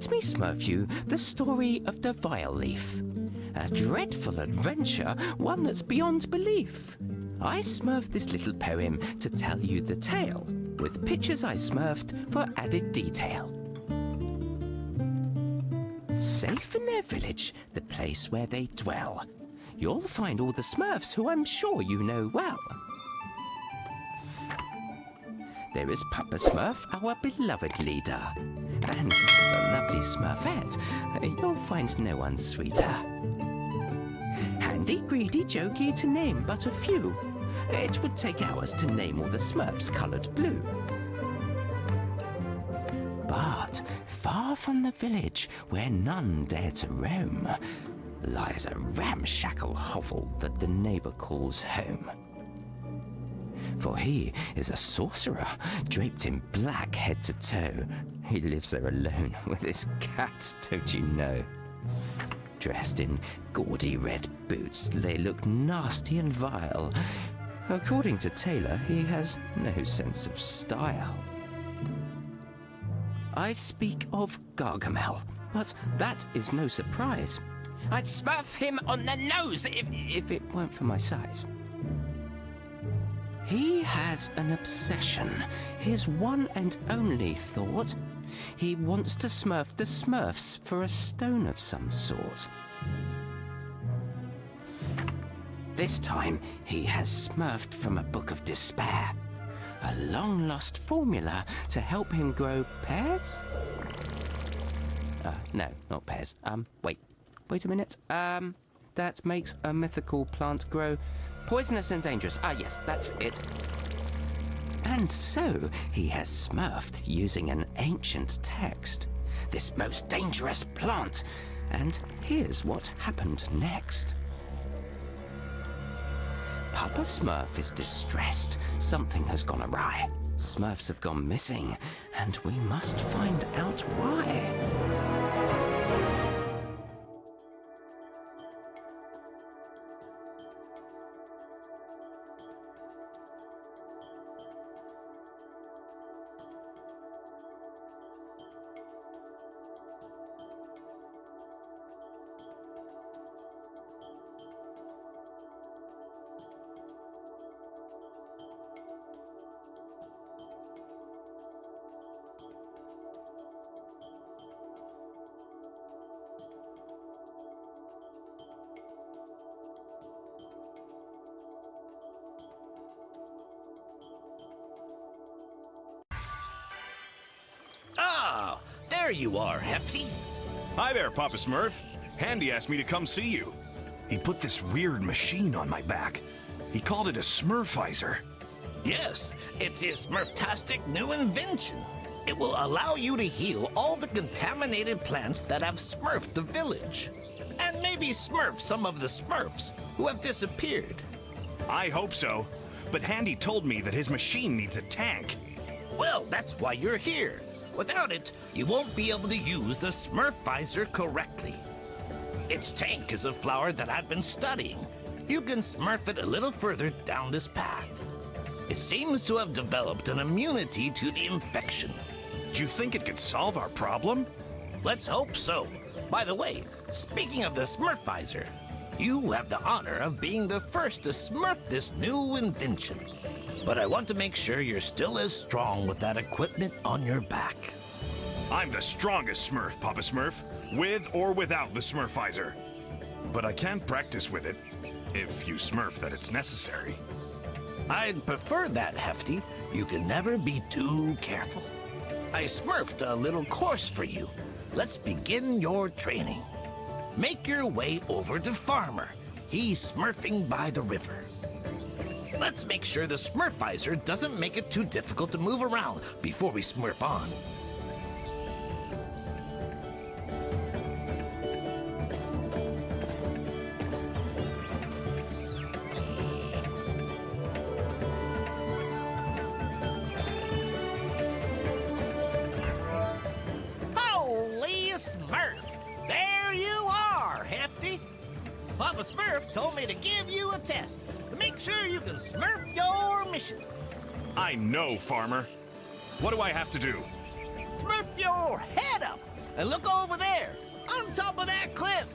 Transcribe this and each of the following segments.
let me smurf you the story of the Vileaf. A dreadful adventure, one that's beyond belief. I smurfed this little poem to tell you the tale, with pictures I smurfed for added detail. Safe in their village, the place where they dwell, you'll find all the smurfs who I'm sure you know well. There is Papa Smurf, our beloved leader. And Smurfette. You'll find no one sweeter. Handy, greedy, jokey, to name but a few. It would take hours to name all the Smurfs coloured blue. But far from the village, where none dare to roam, lies a ramshackle hovel that the neighbour calls home for he is a sorcerer, draped in black head to toe. He lives there alone with his cats, don't you know? Dressed in gaudy red boots, they look nasty and vile. According to Tailor, he has no sense of style. I speak of Gargamel, but that is no surprise. I'd smurf him on the nose if, if it weren't for my size. He has an obsession, his one and only thought. He wants to smurf the smurfs for a stone of some sort. This time, he has smurfed from a book of despair. A long lost formula to help him grow pears? Uh, no, not pears. Um, wait. Wait a minute. Um, that makes a mythical plant grow Poisonous and dangerous. Ah, yes, that's it. And so he has smurfed using an ancient text. This most dangerous plant. And here's what happened next. Papa Smurf is distressed. Something has gone awry. Smurfs have gone missing, and we must find out why. There you are, Hefty. Hi there, Papa Smurf. Handy asked me to come see you. He put this weird machine on my back. He called it a Smurfizer. Yes, it's his Smurftastic new invention. It will allow you to heal all the contaminated plants that have smurfed the village. And maybe smurf some of the smurfs who have disappeared. I hope so. But Handy told me that his machine needs a tank. Well, that's why you're here. Without it, you won't be able to use the Smurfizer correctly. Its tank is a flower that I've been studying. You can smurf it a little further down this path. It seems to have developed an immunity to the infection. Do you think it could solve our problem? Let's hope so. By the way, speaking of the Smurfizer, you have the honor of being the first to smurf this new invention. But I want to make sure you're still as strong with that equipment on your back. I'm the strongest Smurf, Papa Smurf, with or without the Smurfizer. But I can't practice with it, if you smurf that it's necessary. I'd prefer that, Hefty. You can never be too careful. I smurfed a little course for you. Let's begin your training. Make your way over to Farmer. He's smurfing by the river. Let's make sure the Smurfizer doesn't make it too difficult to move around before we smurf on. Smurf! There you are, Hefty! Papa Smurf told me to give you a test sure you can smurf your mission. I know, Farmer. What do I have to do? Smurf your head up And look over there, on top of that cliff.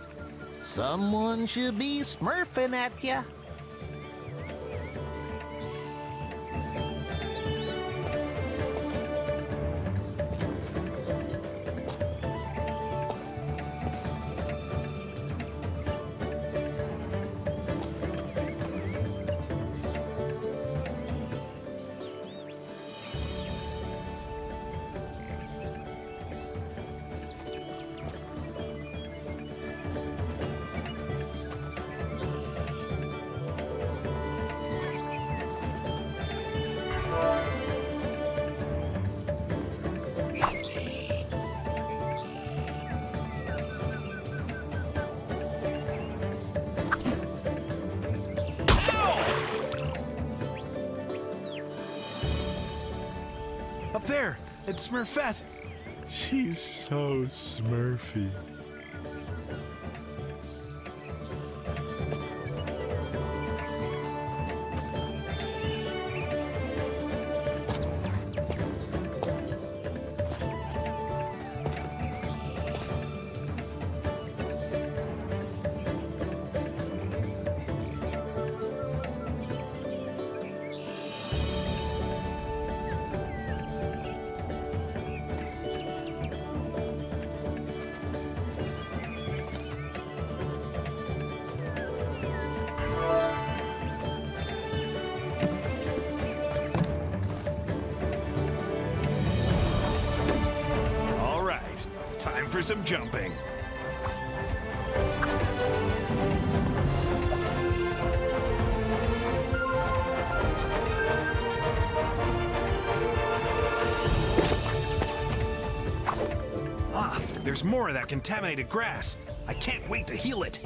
Someone should be smurfing at ya. Smurfette. She's so smurfy. For some jumping. Ah, there's more of that contaminated grass. I can't wait to heal it.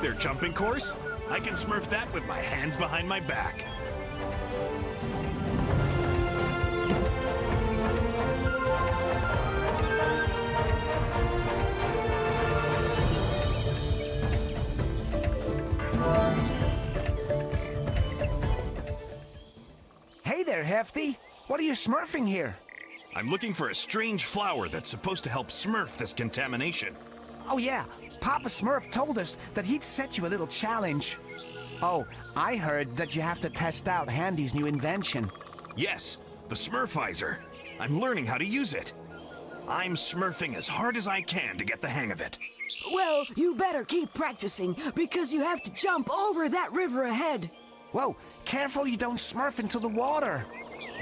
Their jumping course? I can smurf that with my hands behind my back. Hey there, Hefty. What are you smurfing here? I'm looking for a strange flower that's supposed to help smurf this contamination. Oh, yeah. Papa Smurf told us that he'd set you a little challenge. Oh, I heard that you have to test out Handy's new invention. Yes, the Smurfizer. I'm learning how to use it. I'm smurfing as hard as I can to get the hang of it. Well, you better keep practicing because you have to jump over that river ahead. Whoa, careful you don't smurf into the water.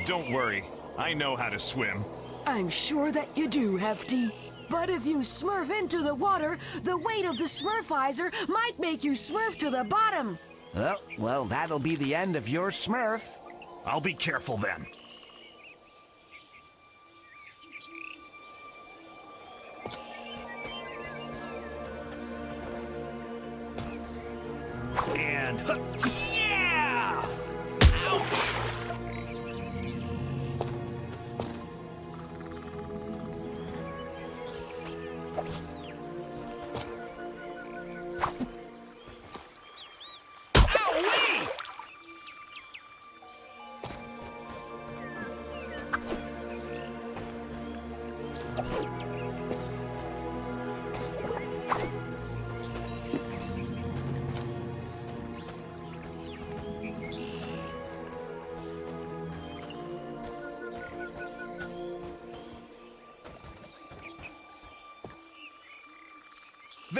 Don't worry, I know how to swim. I'm sure that you do, Hefty. But if you smurf into the water, the weight of the smurfizer might make you smurf to the bottom. Oh, well, that'll be the end of your smurf. I'll be careful then. And huh,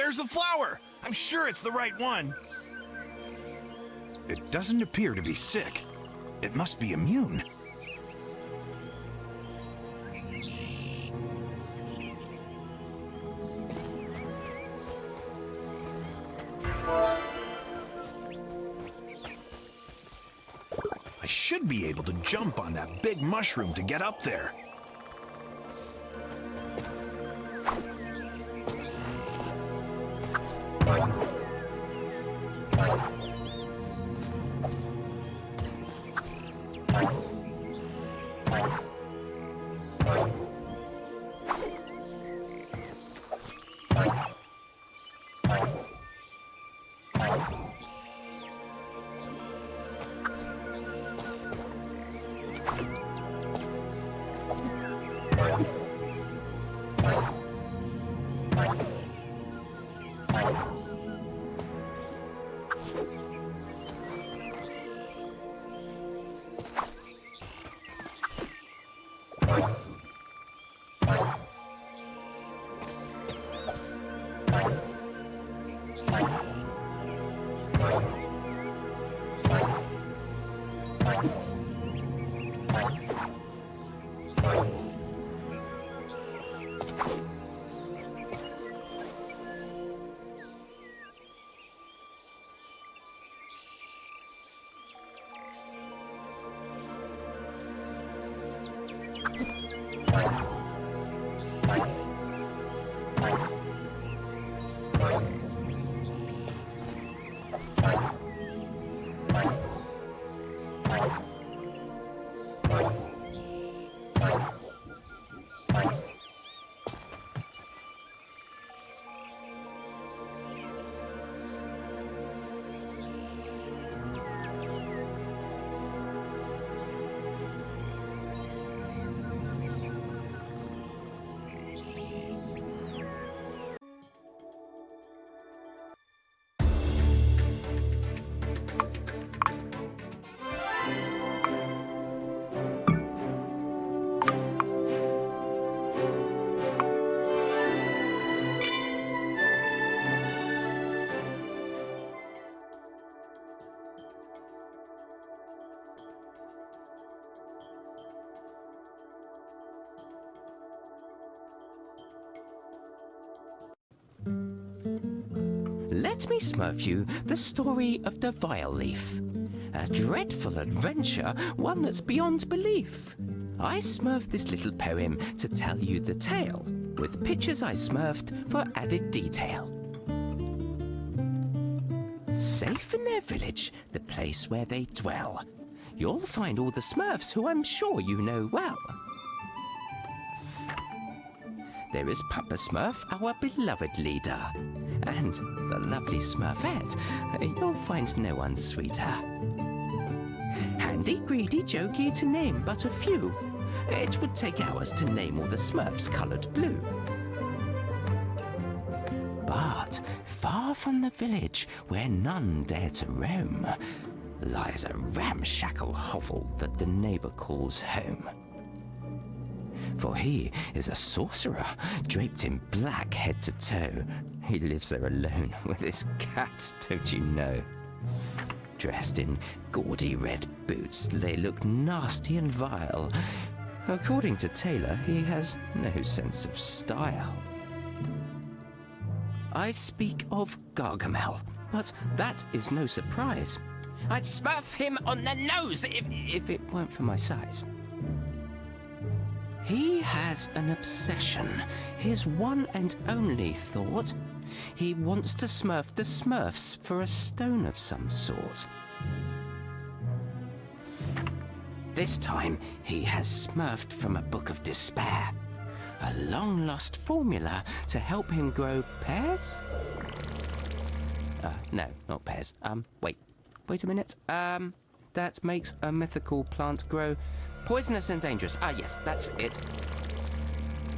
There's the flower! I'm sure it's the right one. It doesn't appear to be sick. It must be immune. I should be able to jump on that big mushroom to get up there. Let me smurf you the story of the Vileaf. A dreadful adventure, one that's beyond belief. I smurfed this little poem to tell you the tale, with pictures I smurfed for added detail. Safe in their village, the place where they dwell, you'll find all the Smurfs who I'm sure you know well. There is Papa Smurf, our beloved leader, and the lovely Smurfette. You'll find no one sweeter. Handy, greedy, jokey, to name but a few. It would take hours to name all the Smurfs coloured blue. But far from the village, where none dare to roam, lies a ramshackle hovel that the neighbour calls home. For he is a sorcerer, draped in black head to toe. He lives there alone with his cats, don't you know? Dressed in gaudy red boots, they look nasty and vile. According to Tailor, he has no sense of style. I speak of Gargamel, but that is no surprise. I'd smurf him on the nose if, if it weren't for my size. He has an obsession, his one and only thought. He wants to smurf the smurfs for a stone of some sort. This time, he has smurfed from a book of despair. A long lost formula to help him grow pears? Uh, no, not pears. Um, wait. Wait a minute. Um, that makes a mythical plant grow poisonous and dangerous. Ah, yes, that's it.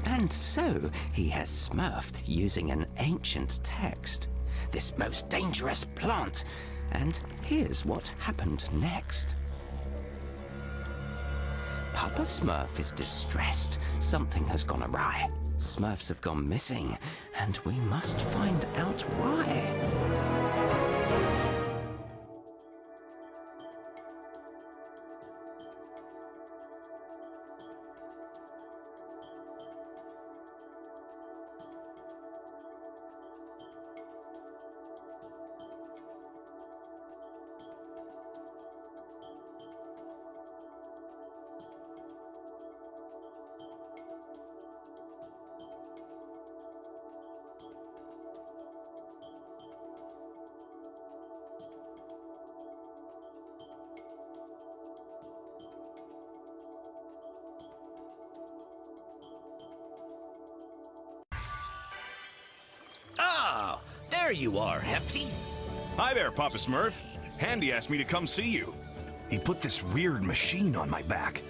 And so he has smurfed using an ancient text. This most dangerous plant. And here's what happened next. Papa Smurf is distressed. Something has gone awry. Smurfs have gone missing, and we must find out why. There you are, Hefty. Hi there, Papa Smurf. Handy asked me to come see you. He put this weird machine on my back.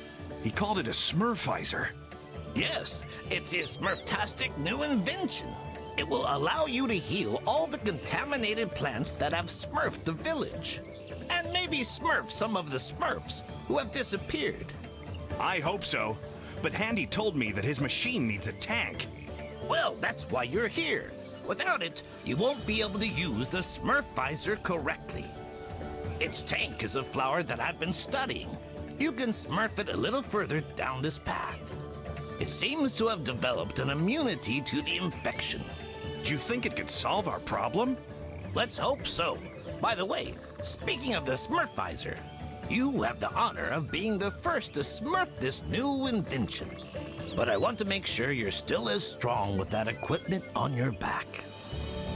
He called it a Smurfizer. Yes, it's his Smurftastic new invention. It will allow you to heal all the contaminated plants that have smurfed the village. And maybe smurf some of the smurfs who have disappeared. I hope so. But Handy told me that his machine needs a tank. Well, that's why you're here. Without it, you won't be able to use the Smurfizer correctly. Its tank is a flower that I've been studying. You can smurf it a little further down this path. It seems to have developed an immunity to the infection. Do you think it could solve our problem? Let's hope so. By the way, speaking of the Smurfizer, you have the honor of being the first to smurf this new invention. But I want to make sure you're still as strong with that equipment on your back.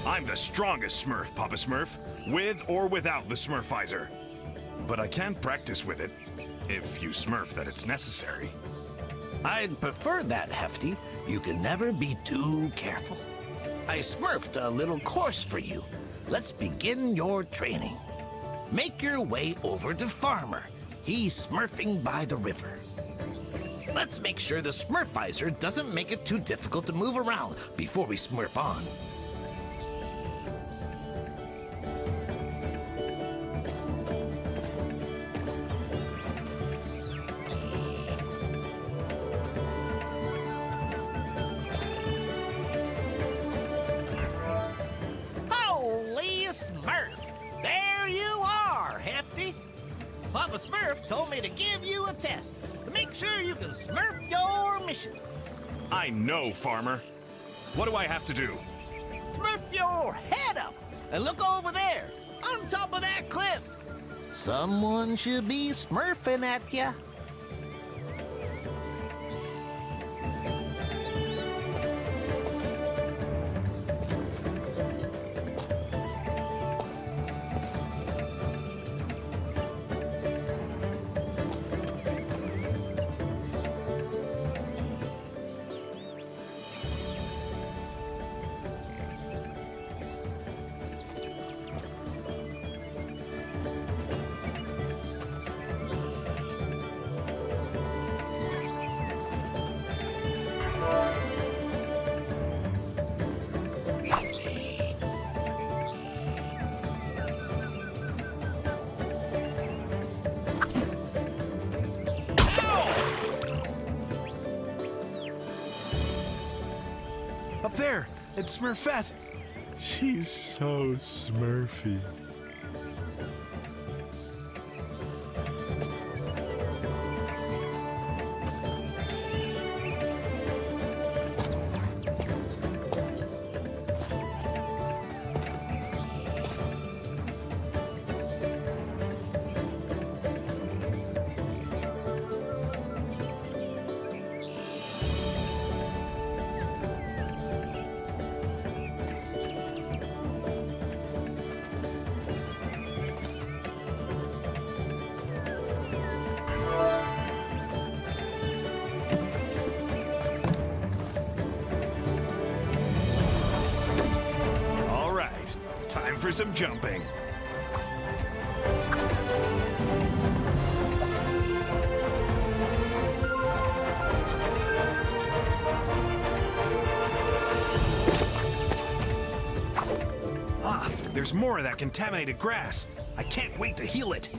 I'm the strongest Smurf, Papa Smurf, with or without the Smurfizer. But I can't practice with it, if you smurf that it's necessary. I'd prefer that, Hefty. You can never be too careful. I smurfed a little course for you. Let's begin your training. Make your way over to Farmer. He's smurfing by the river. Let's make sure the Smurfizer doesn't make it too difficult to move around before we smurf on. Holy Smurf! There you are, Hefty! Papa Smurf told me to give you a test make sure you can smurf your mission. I know, Farmer. What do I have to do? Smurf your head up and look over there, on top of that cliff. Someone should be smurfing at you. It's Smurfette! She's so smurfy. For some jumping. Ah, there's more of that contaminated grass. I can't wait to heal it.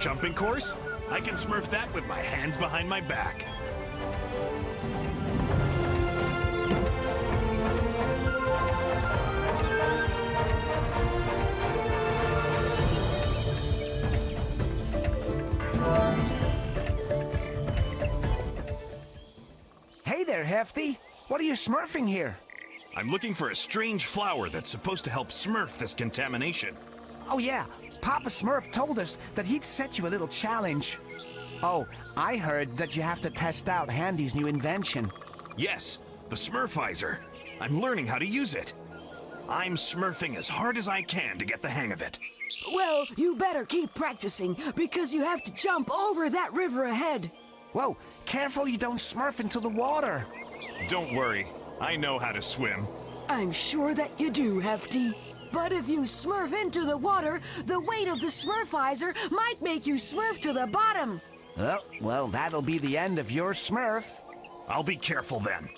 Jumping course? I can smurf that with my hands behind my back. Hey there, Hefty. What are you smurfing here? I'm looking for a strange flower that's supposed to help smurf this contamination. Oh, yeah. Papa Smurf told us that he'd set you a little challenge. Oh, I heard that you have to test out Handy's new invention. Yes, the Smurfizer. I'm learning how to use it. I'm smurfing as hard as I can to get the hang of it. Well, you better keep practicing because you have to jump over that river ahead. Whoa, careful you don't smurf into the water. Don't worry, I know how to swim. I'm sure that you do, Hefty. But if you smurf into the water, the weight of the Smurfizer might make you smurf to the bottom. Oh, well, that'll be the end of your smurf. I'll be careful then.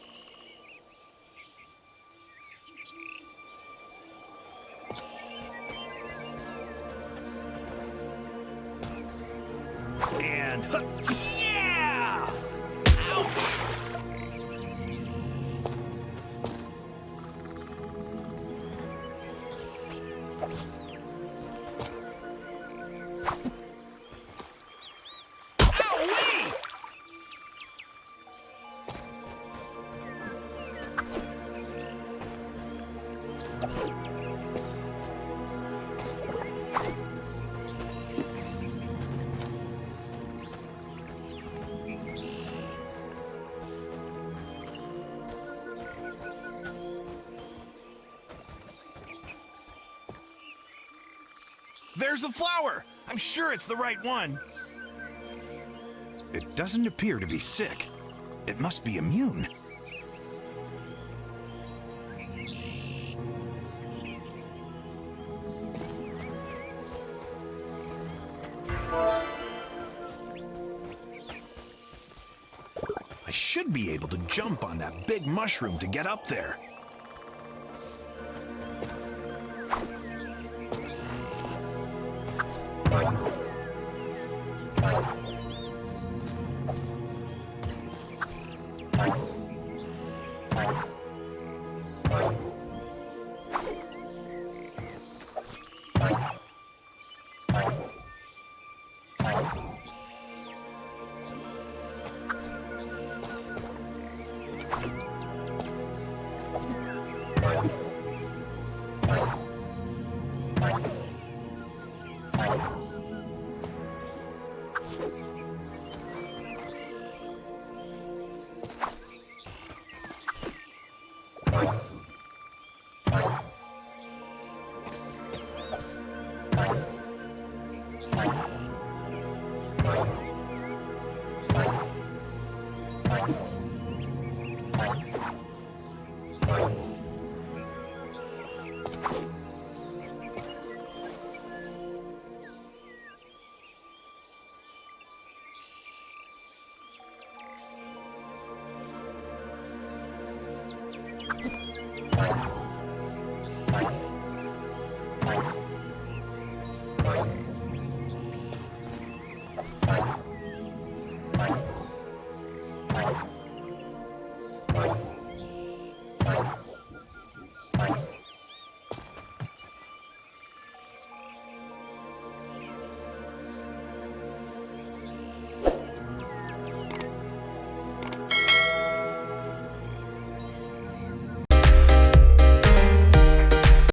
There's the flower! I'm sure it's the right one. It doesn't appear to be sick. It must be immune. I should be able to jump on that big mushroom to get up there.